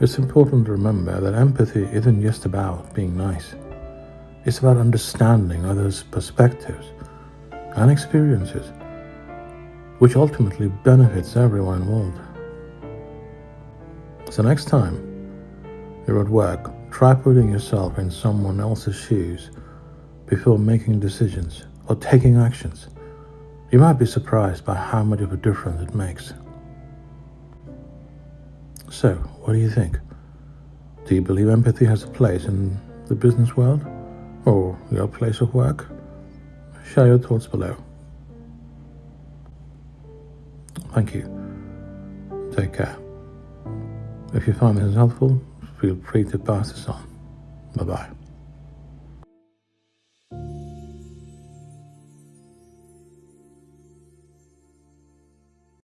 It's important to remember that empathy isn't just about being nice. It's about understanding others' perspectives and experiences, which ultimately benefits everyone involved. So next time you're at work, try putting yourself in someone else's shoes before making decisions or taking actions. You might be surprised by how much of a difference it makes. So, what do you think? Do you believe empathy has a place in the business world or your place of work? Share your thoughts below. Thank you. Take care. If you find this helpful, feel free to pass this on. Bye bye.